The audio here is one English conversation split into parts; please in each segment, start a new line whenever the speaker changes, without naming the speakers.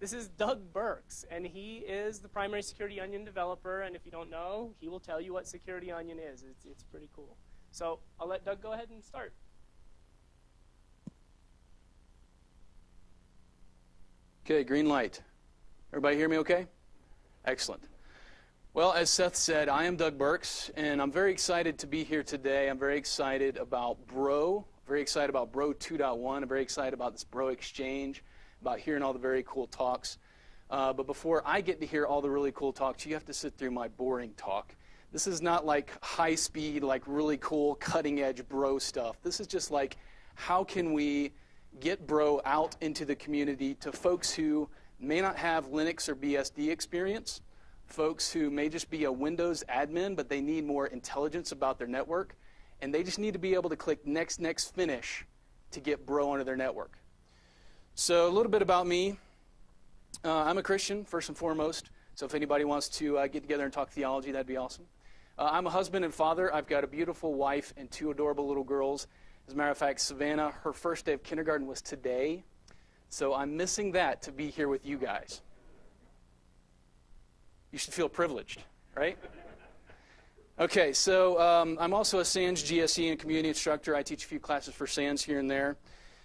This is Doug Burks, and he is the primary Security Onion developer. And if you don't know, he will tell you what Security Onion is. It's, it's pretty cool. So I'll let Doug go ahead and start.
Okay, green light. Everybody hear me okay? Excellent. Well, as Seth said, I am Doug Burks, and I'm very excited to be here today. I'm very excited about Bro, very excited about Bro 2.1. I'm very excited about this Bro Exchange, about hearing all the very cool talks. Uh, but before I get to hear all the really cool talks, you have to sit through my boring talk. This is not like high speed, like really cool, cutting edge Bro stuff. This is just like how can we get Bro out into the community to folks who may not have Linux or BSD experience, folks who may just be a Windows admin, but they need more intelligence about their network, and they just need to be able to click next, next, finish to get Bro onto their network. So a little bit about me. Uh, I'm a Christian, first and foremost, so if anybody wants to uh, get together and talk theology, that'd be awesome. Uh, I'm a husband and father. I've got a beautiful wife and two adorable little girls. As a matter of fact, Savannah, her first day of kindergarten was today. So I'm missing that to be here with you guys. You should feel privileged, right? Okay, so um, I'm also a SANS GSE and community instructor. I teach a few classes for SANS here and there.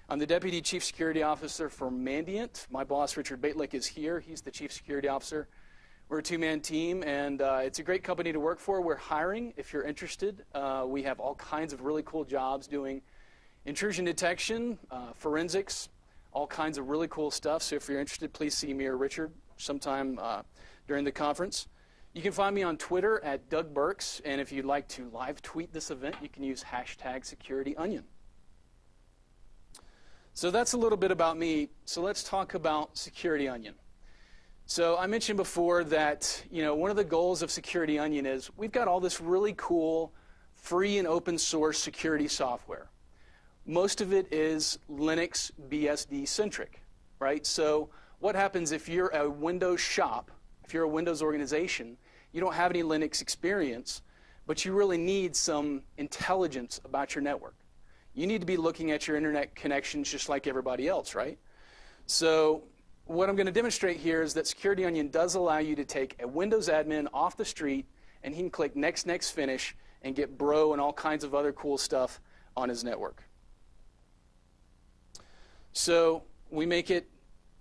I'm the Deputy Chief Security Officer for Mandiant. My boss, Richard Bejtlich, is here. He's the Chief Security Officer. We're a two-man team, and uh, it's a great company to work for. We're hiring if you're interested. Uh, we have all kinds of really cool jobs doing intrusion detection, uh, forensics, all kinds of really cool stuff. So if you're interested, please see me or Richard sometime uh, during the conference. You can find me on Twitter at Doug Burks, and if you'd like to live tweet this event, you can use hashtag SecurityOnion. So that's a little bit about me. So let's talk about Security Onion. So I mentioned before that you know one of the goals of Security Onion is we've got all this really cool free and open source security software most of it is Linux BSD centric, right? So what happens if you're a Windows shop, if you're a Windows organization, you don't have any Linux experience, but you really need some intelligence about your network. You need to be looking at your internet connections just like everybody else, right? So what I'm going to demonstrate here is that Security Onion does allow you to take a Windows admin off the street and he can click next, next, finish and get Bro and all kinds of other cool stuff on his network. So we make it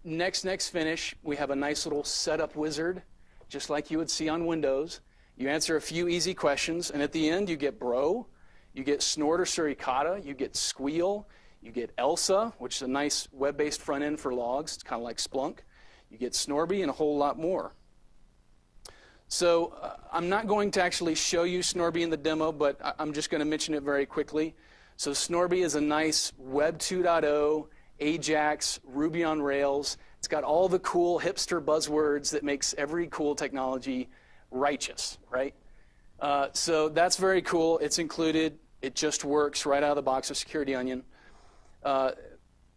next, next finish. We have a nice little setup wizard, just like you would see on Windows. You answer a few easy questions, and at the end, you get Bro, you get Snort or Suricata, you get Sguil, you get Elsa, which is a nice web-based front end for logs. It's kind of like Splunk. You get Snorby and a whole lot more. So uh, I'm not going to actually show you Snorby in the demo, but I'm just going to mention it very quickly. So Snorby is a nice Web 2.0 Ajax, Ruby on Rails. It's got all the cool hipster buzzwords that makes every cool technology righteous, right? Uh, so that's very cool. It's included. It just works right out of the box of Security Onion. Uh,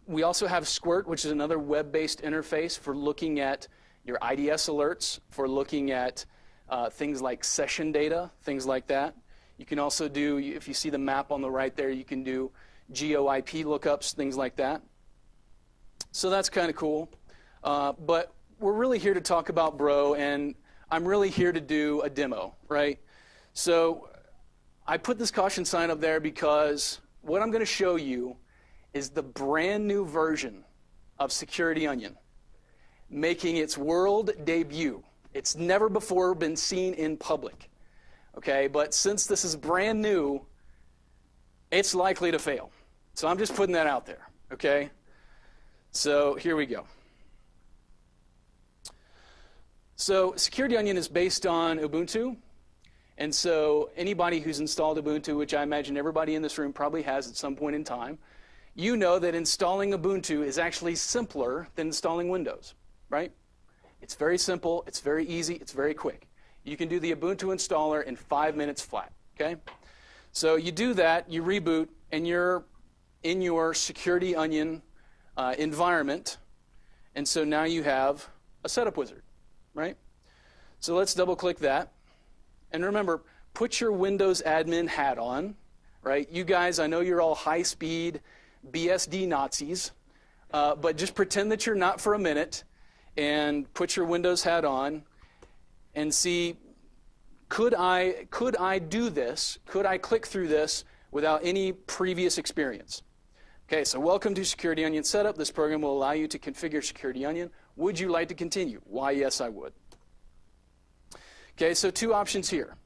we also have Squert, which is another web-based interface for looking at your IDS alerts, for looking at uh, things like session data, things like that. You can also do, if you see the map on the right there, you can do GeoIP lookups, things like that. So that's kind of cool. Uh, but we're really here to talk about Bro, and I'm really here to do a demo, right? So I put this caution sign up there because what I'm going to show you is the brand new version of Security Onion making its world debut. It's never before been seen in public. Okay, but since this is brand new, it's likely to fail. So I'm just putting that out there. Okay? So here we go. So Security Onion is based on Ubuntu. And so anybody who's installed Ubuntu, which I imagine everybody in this room probably has at some point in time, you know that installing Ubuntu is actually simpler than installing Windows, right? It's very simple, it's very easy, it's very quick. You can do the Ubuntu installer in five minutes flat, okay? So you do that, you reboot, and you're in your Security Onion uh, environment. And so now you have a setup wizard, right? So let's double click that. And remember, put your Windows admin hat on, right? You guys, I know you're all high speed BSD Nazis. uh, but just pretend that you're not for a minute and put your Windows hat on and see could I, could I do this? Could I click through this without any previous experience? Okay, so welcome to Security Onion Setup. This program will allow you to configure Security Onion. Would you like to continue? Why, yes, I would. Okay, so two options here.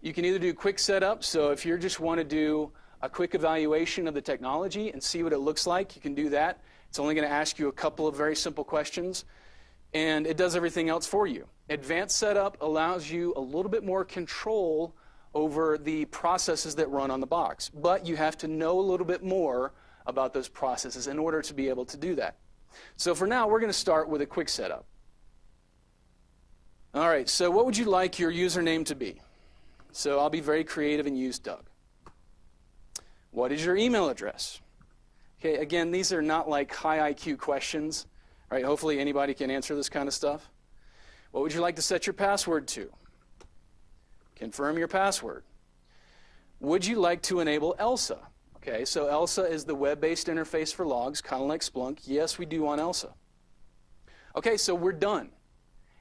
You can either do quick setup, so if you just want to do a quick evaluation of the technology and see what it looks like, you can do that. It's only going to ask you a couple of very simple questions, and it does everything else for you. Advanced setup allows you a little bit more control over the processes that run on the box, but you have to know a little bit more about those processes in order to be able to do that. So for now, we're going to start with a quick setup. All right, so what would you like your username to be? So I'll be very creative and use Doug. What is your email address? Okay, again, these are not like high IQ questions, right? Hopefully anybody can answer this kind of stuff. What would you like to set your password to? Confirm your password. Would you like to enable ELSA? Okay, so ELSA is the web-based interface for logs, kind of like Splunk. Yes, we do want ELSA. Okay, so we're done.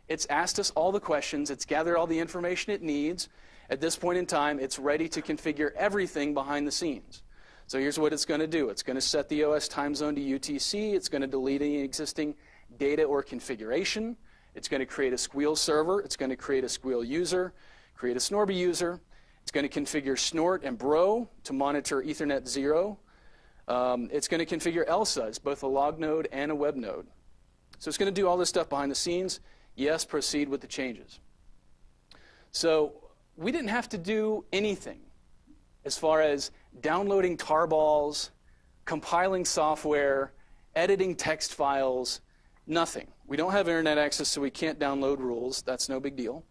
It's asked us all the questions. It's gathered all the information it needs. At this point in time, it's ready to configure everything behind the scenes. So here's what it's going to do. It's going to set the OS time zone to UTC. It's going to delete any existing data or configuration. It's going to create a Sguil server. It's going to create a Sguil user, create a Snorby user. It's going to configure Snort and Bro to monitor Ethernet 0. Um, it's going to configure ELSA as both a log node and a web node. So it's going to do all this stuff behind the scenes. Yes, proceed with the changes. So we didn't have to do anything as far as downloading tarballs, compiling software, editing text files, nothing. We don't have internet access, so we can't download rules. That's no big deal.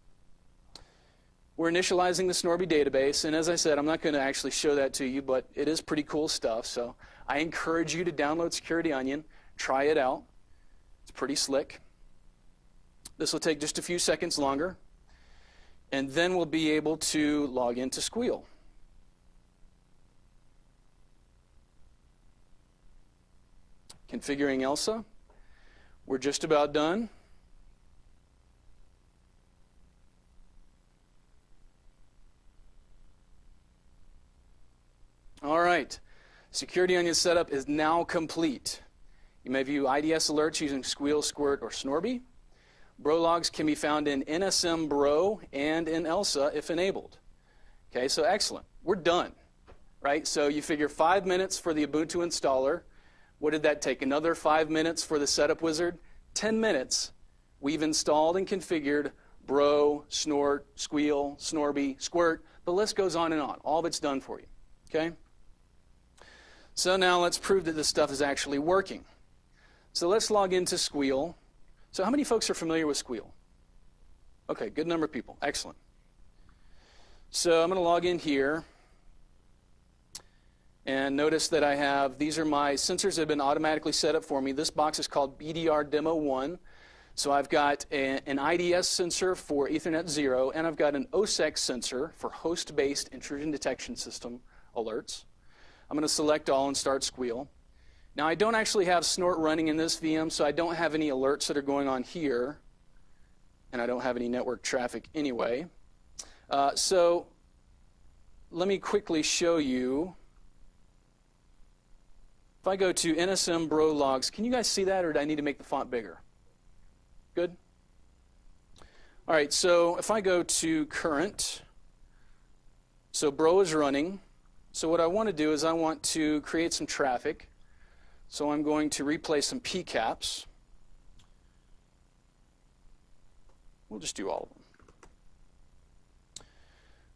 We're initializing the Snorby database, and as I said, I'm not going to actually show that to you, but it is pretty cool stuff. So I encourage you to download Security Onion, try it out. It's pretty slick. This will take just a few seconds longer, and then we'll be able to log into Sguil. Configuring ELSA. We're just about done. All right. Security Onion setup is now complete. You may view IDS alerts using Sguil, Squert, or Snorby. Bro logs can be found in NSM Bro and in ELSA if enabled. Okay, so excellent. We're done, right? So you figure five minutes for the Ubuntu installer, what did that take? Another five minutes for the setup wizard? Ten minutes. We've installed and configured Bro, Snort, Sguil, Snorby, Squert. The list goes on and on. All of it's done for you. Okay? So now let's prove that this stuff is actually working. So let's log into Sguil. So how many folks are familiar with Sguil? Okay, good number of people. Excellent. So I'm going to log in here. And notice that I have, these are my sensors that have been automatically set up for me. This box is called BDR Demo 1. So I've got a, an IDS sensor for Ethernet 0, and I've got an OSSEC sensor for host-based intrusion detection system alerts. I'm going to select all and start Sguil. Now I don't actually have Snort running in this VM, so I don't have any alerts that are going on here, and I don't have any network traffic anyway. Uh, so let me quickly show you if I go to NSM Bro logs, can you guys see that or do I need to make the font bigger? Good? All right, so if I go to current, so Bro is running. So what I want to do is I want to create some traffic. So I'm going to replay some PCAPs. We'll just do all of them.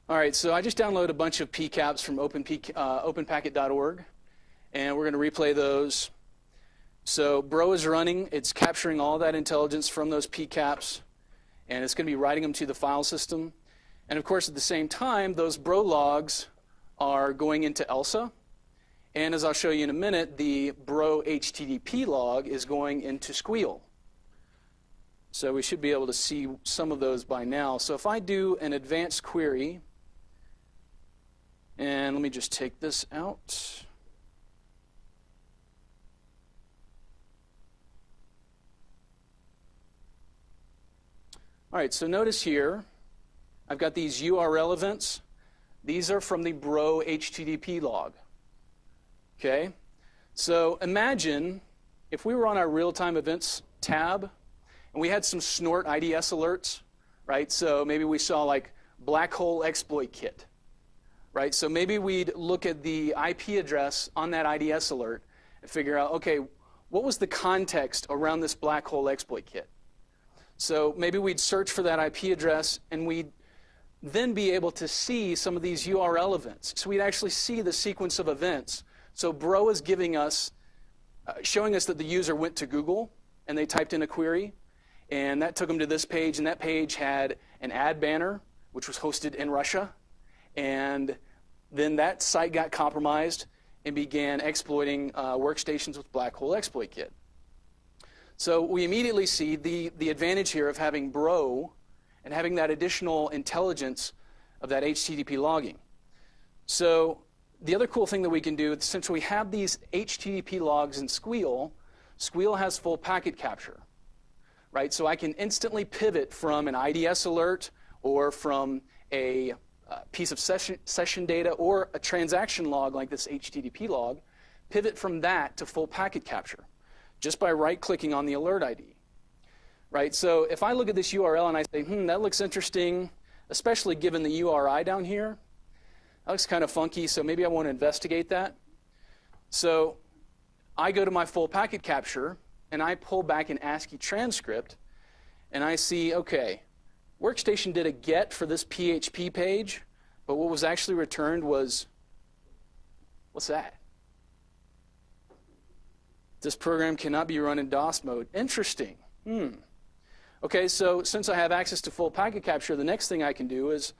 All right, so I just downloaded a bunch of PCAPs from uh, openpacket.org and we're going to replay those. So Bro is running. It's capturing all that intelligence from those PCAPs, and it's going to be writing them to the file system. And of course, at the same time, those Bro logs are going into ELSA. And as I'll show you in a minute, the bro HTTP log is going into Sguil. So we should be able to see some of those by now. So if I do an advanced query, and let me just take this out. All right, so notice here, I've got these URL events. These are from the Bro HTTP log. Okay? So imagine if we were on our real-time events tab and we had some snort IDS alerts, right? So maybe we saw like black hole exploit kit, right? So maybe we'd look at the IP address on that IDS alert and figure out, okay, what was the context around this black hole exploit kit? So maybe we'd search for that IP address and we'd then be able to see some of these URL events. So we'd actually see the sequence of events. So Bro is giving us, uh, showing us that the user went to Google and they typed in a query, and that took them to this page, and that page had an ad banner, which was hosted in Russia, and then that site got compromised and began exploiting uh, workstations with Black Hole Exploit Kit. So we immediately see the, the advantage here of having Bro and having that additional intelligence of that HTTP logging. So the other cool thing that we can do, since we have these HTTP logs in Sguil, Sguil has full packet capture, right? So I can instantly pivot from an IDS alert or from a uh, piece of session, session data or a transaction log like this HTTP log, pivot from that to full packet capture just by right-clicking on the alert ID right? So if I look at this URL and I say, hmm, that looks interesting, especially given the URI down here, that looks kind of funky, so maybe I want to investigate that. So I go to my full packet capture and I pull back an ASCII transcript and I see, okay, Workstation did a get for this PHP page, but what was actually returned was, what's that? This program cannot be run in DOS mode. Interesting. Hmm. Okay, so since I have access to full packet capture, the next thing I can do is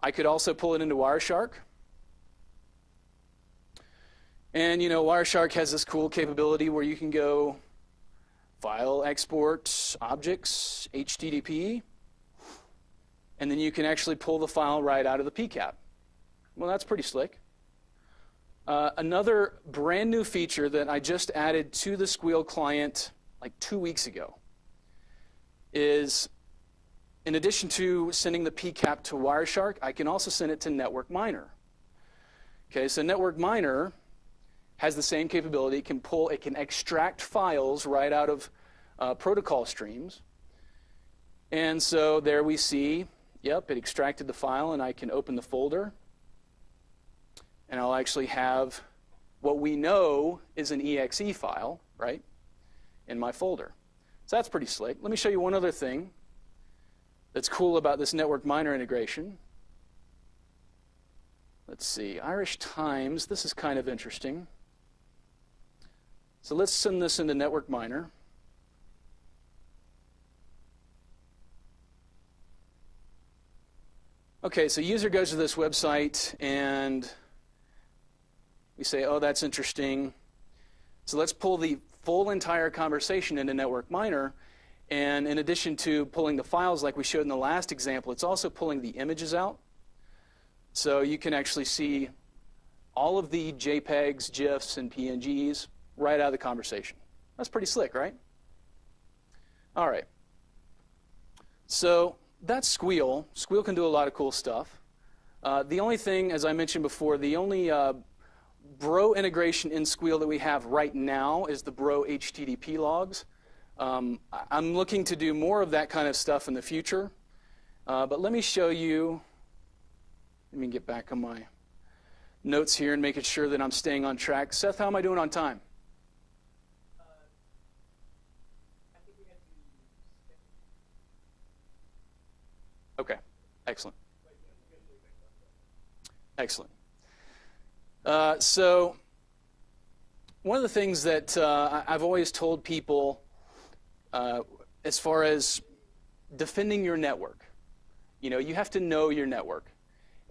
I could also pull it into Wireshark. And you know, Wireshark has this cool capability where you can go file, export, objects, HTTP, and then you can actually pull the file right out of the PCAP. Well, that's pretty slick. Uh, another brand new feature that I just added to the Sguil client like two weeks ago is in addition to sending the PCAP to Wireshark, I can also send it to Network Miner. Okay, so Network Miner has the same capability. It can pull, it can extract files right out of uh, protocol streams. And so there we see, yep, it extracted the file, and I can open the folder. And I'll actually have what we know is an exe file, right, in my folder. So that's pretty slick. Let me show you one other thing that's cool about this network miner integration. Let's see, Irish Times, this is kind of interesting. So let's send this into network miner. Okay, so user goes to this website and we say, oh, that's interesting. So let's pull the full entire conversation into Network Miner. And in addition to pulling the files like we showed in the last example, it's also pulling the images out. So you can actually see all of the JPEGs, GIFs, and PNGs right out of the conversation. That's pretty slick, right? All right. So that's Sguil. Sguil can do a lot of cool stuff. Uh, the only thing, as I mentioned before, the only uh, Bro integration in Sguil that we have right now is the Bro HTTP logs. Um, I'm looking to do more of that kind of stuff in the future. Uh, but let me show you, let me get back on my notes here and making sure that I'm staying on track. Seth, how am I doing on time?
Uh,
okay, excellent. Excellent. Uh, so, one of the things that uh, I've always told people uh, as far as defending your network, you know, you have to know your network.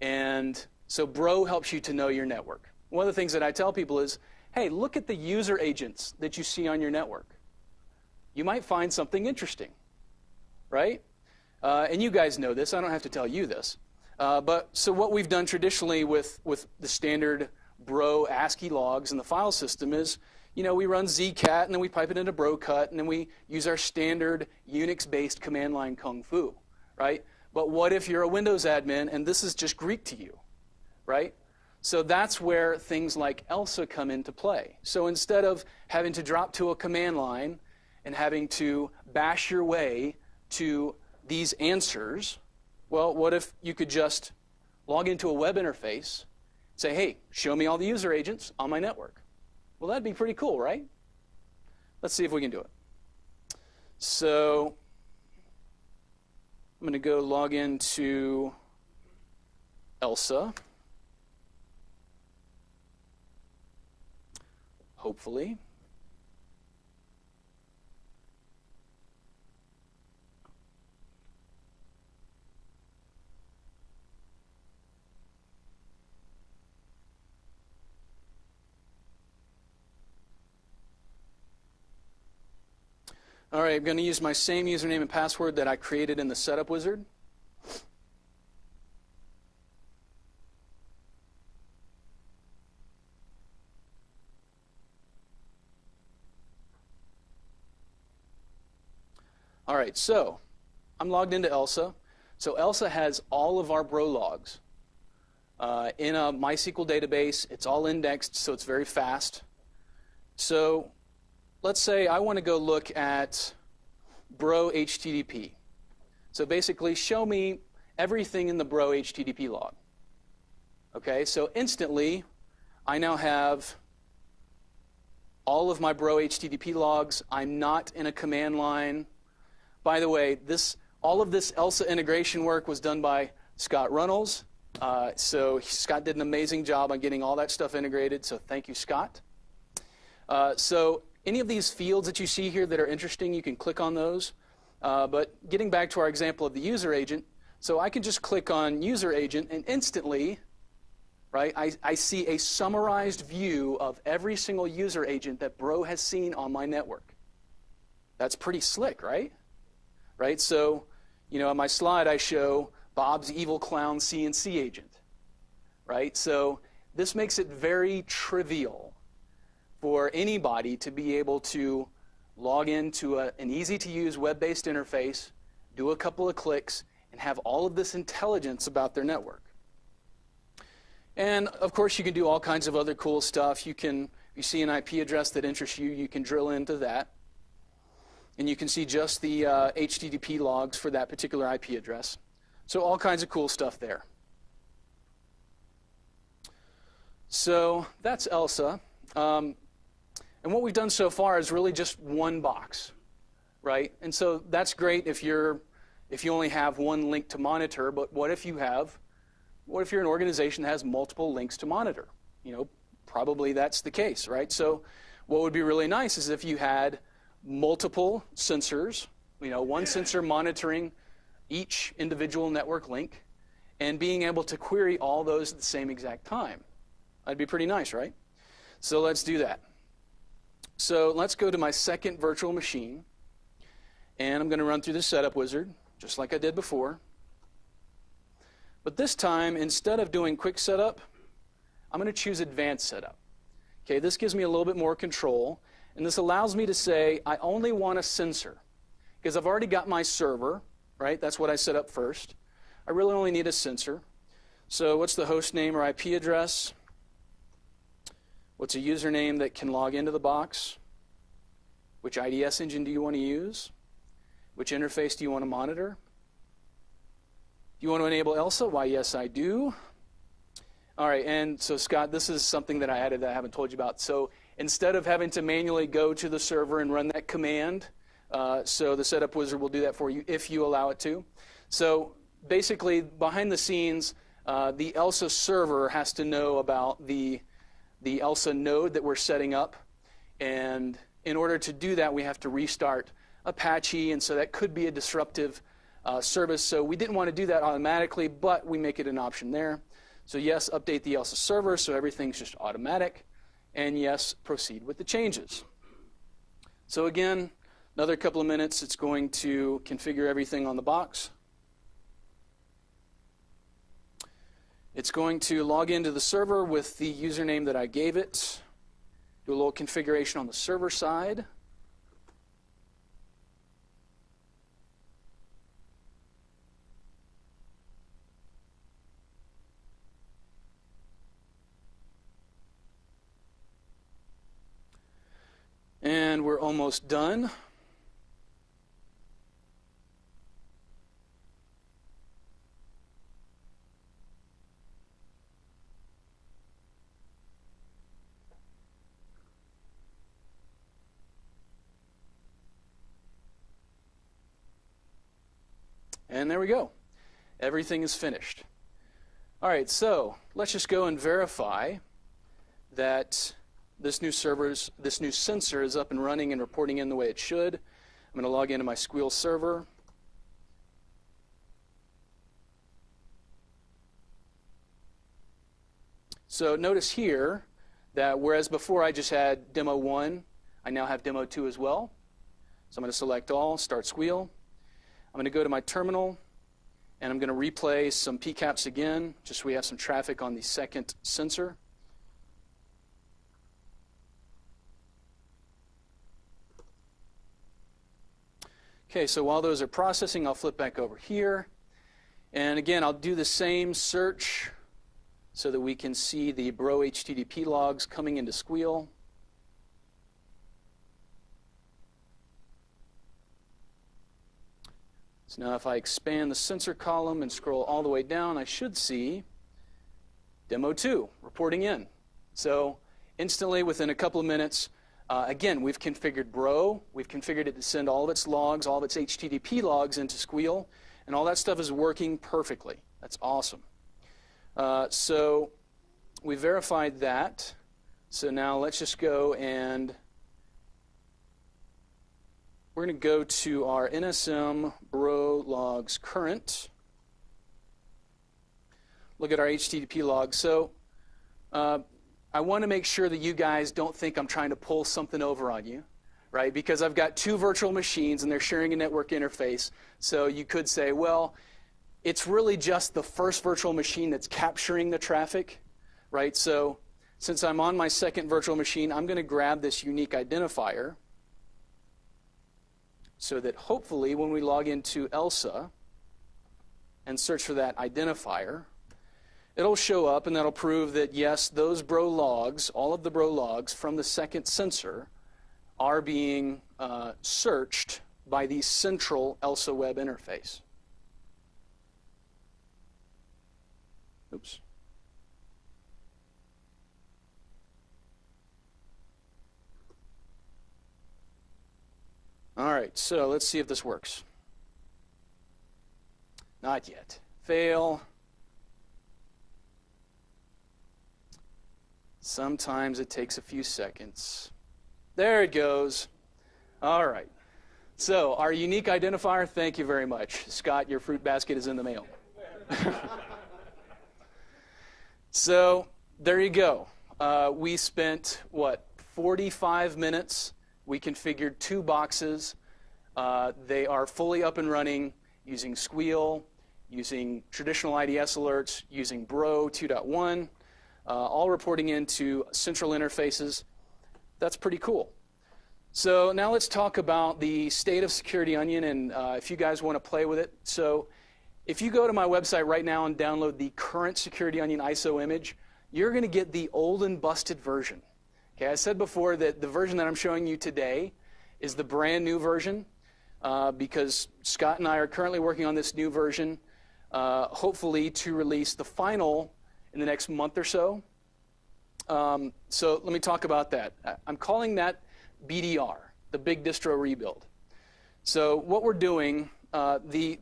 And so Bro helps you to know your network. One of the things that I tell people is, hey, look at the user agents that you see on your network. You might find something interesting, right? Uh, and you guys know this. I don't have to tell you this. Uh, but so what we've done traditionally with, with the standard bro ASCII logs in the file system is, you know, we run zcat and then we pipe it into bro-cut and then we use our standard Unix-based command line kung fu, right? But what if you're a Windows admin and this is just Greek to you, right? So that's where things like ELSA come into play. So instead of having to drop to a command line and having to bash your way to these answers, well, what if you could just log into a web interface, say, hey, show me all the user agents on my network? Well, that'd be pretty cool, right? Let's see if we can do it. So I'm going to go log into ELSA. Hopefully. All right, I'm going to use my same username and password that I created in the setup wizard. All right, so I'm logged into ELSA. So ELSA has all of our bro logs uh, in a MySQL database. It's all indexed, so it's very fast. So let's say I want to go look at bro HTTP. So basically, show me everything in the bro HTTP log. Okay, so instantly, I now have all of my bro HTTP logs. I'm not in a command line. By the way, this all of this ELSA integration work was done by Scott Runnels. Uh, so Scott did an amazing job on getting all that stuff integrated. So thank you, Scott. Uh, so any of these fields that you see here that are interesting, you can click on those. Uh, but getting back to our example of the user agent, so I can just click on user agent and instantly, right, I, I see a summarized view of every single user agent that Bro has seen on my network. That's pretty slick, right? Right, so, you know, on my slide I show Bob's evil clown CNC agent, right? So this makes it very trivial for anybody to be able to log into a, an easy to use web based interface, do a couple of clicks, and have all of this intelligence about their network. And of course, you can do all kinds of other cool stuff. You can, you see an IP address that interests you, you can drill into that. And you can see just the uh, HTTP logs for that particular IP address. So, all kinds of cool stuff there. So, that's ELSA. Um, and what we've done so far is really just one box, right? And so that's great if you're if you only have one link to monitor, but what if you have what if you're an organization that has multiple links to monitor? You know, probably that's the case, right? So what would be really nice is if you had multiple sensors, you know, one sensor monitoring each individual network link and being able to query all those at the same exact time. That'd be pretty nice, right? So let's do that. So let's go to my second virtual machine. And I'm going to run through the setup wizard, just like I did before. But this time, instead of doing quick setup, I'm going to choose advanced setup. Okay, this gives me a little bit more control. And this allows me to say, I only want a sensor. Because I've already got my server, right? That's what I set up first. I really only need a sensor. So what's the host name or IP address? What's a username that can log into the box? Which IDS engine do you want to use? Which interface do you want to monitor? Do you want to enable ELSA? Why, yes, I do. All right, and so Scott, this is something that I added that I haven't told you about. So instead of having to manually go to the server and run that command, uh, so the setup wizard will do that for you if you allow it to. So basically, behind the scenes, uh, the ELSA server has to know about the the ELSA node that we're setting up. And in order to do that, we have to restart Apache, and so that could be a disruptive uh, service. So we didn't want to do that automatically, but we make it an option there. So yes, update the ELSA server so everything's just automatic. And yes, proceed with the changes. So again, another couple of minutes, it's going to configure everything on the box. It's going to log into the server with the username that I gave it, do a little configuration on the server side. And we're almost done. And there we go. Everything is finished. All right, so let's just go and verify that this new server's this new sensor is up and running and reporting in the way it should. I'm going to log into my Sguil server. So notice here that whereas before I just had demo 1, I now have demo 2 as well. So I'm going to select all, start Sguil. I'm going to go to my terminal and I'm going to replay some PCAPs again, just so we have some traffic on the second sensor. Okay, so while those are processing, I'll flip back over here. And again, I'll do the same search so that we can see the Bro HTTP logs coming into Sguil. So now if I expand the sensor column and scroll all the way down, I should see demo 2 reporting in. So instantly within a couple of minutes, uh, again, we've configured Bro. We've configured it to send all of its logs, all of its HTTP logs into Sguil, and all that stuff is working perfectly. That's awesome. Uh, so we verified that. So now let's just go and we're going to go to our NSM bro logs current. Look at our HTTP log. So uh, I want to make sure that you guys don't think I'm trying to pull something over on you, right? Because I've got two virtual machines and they're sharing a network interface. So you could say, well, it's really just the first virtual machine that's capturing the traffic, right? So since I'm on my second virtual machine, I'm going to grab this unique identifier so that hopefully when we log into ELSA and search for that identifier, it'll show up and that'll prove that yes, those bro logs, all of the bro logs from the second sensor are being uh, searched by the central ELSA web interface. Oops. All right, so let's see if this works. Not yet. Fail. Sometimes it takes a few seconds. There it goes. All right. So, our unique identifier, thank you very much. Scott, your fruit basket is in the mail. so, there you go. Uh, we spent, what, 45 minutes we configured two boxes. Uh, they are fully up and running using Sguil, using traditional IDS alerts, using Bro 2.1, uh, all reporting into central interfaces. That's pretty cool. So now let's talk about the state of Security Onion and uh, if you guys want to play with it. So if you go to my website right now and download the current Security Onion ISO image, you're going to get the old and busted version. Okay, I said before that the version that I'm showing you today is the brand new version uh, because Scott and I are currently working on this new version, uh, hopefully to release the final in the next month or so. Um, so let me talk about that. I'm calling that BDR, the Big Distro Rebuild. So what we're doing, uh, the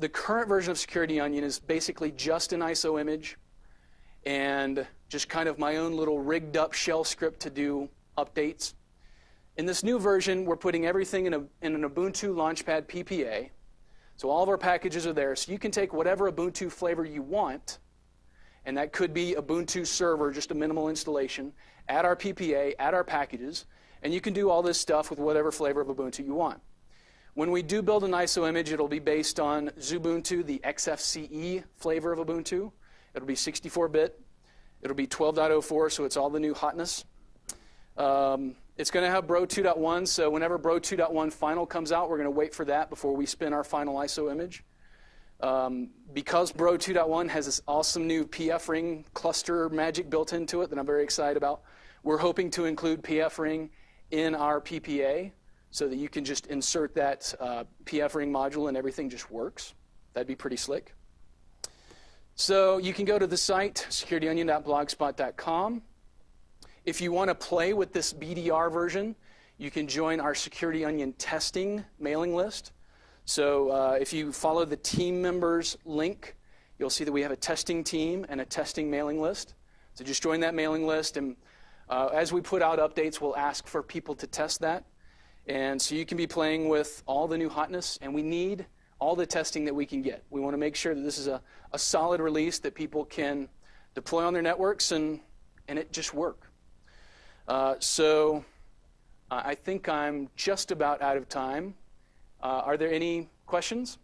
the current version of Security Onion is basically just an ISO image and just kind of my own little rigged up shell script to do updates. In this new version, we're putting everything in, a, in an Ubuntu Launchpad PPA. So all of our packages are there. So you can take whatever Ubuntu flavor you want, and that could be Ubuntu server, just a minimal installation, add our PPA, add our packages, and you can do all this stuff with whatever flavor of Ubuntu you want. When we do build an ISO image, it'll be based on Xubuntu, the XFCE flavor of Ubuntu. It'll be 64-bit. It'll be 12.04, so it's all the new hotness. Um, it's going to have Bro 2.1, so whenever Bro 2.1 final comes out, we're going to wait for that before we spin our final ISO image. Um, because Bro 2.1 has this awesome new PF ring cluster magic built into it that I'm very excited about, we're hoping to include PF ring in our PPA so that you can just insert that uh, PF ring module and everything just works. That'd be pretty slick. So you can go to the site, securityonion.blogspot.com. If you want to play with this BDR version, you can join our Security Onion testing mailing list. So uh, if you follow the team members link, you'll see that we have a testing team and a testing mailing list. So just join that mailing list, and uh, as we put out updates, we'll ask for people to test that. And so you can be playing with all the new hotness, and we need all the testing that we can get. We want to make sure that this is a, a solid release that people can deploy on their networks and, and it just work. Uh, so uh, I think I'm just about out of time. Uh, are there any questions?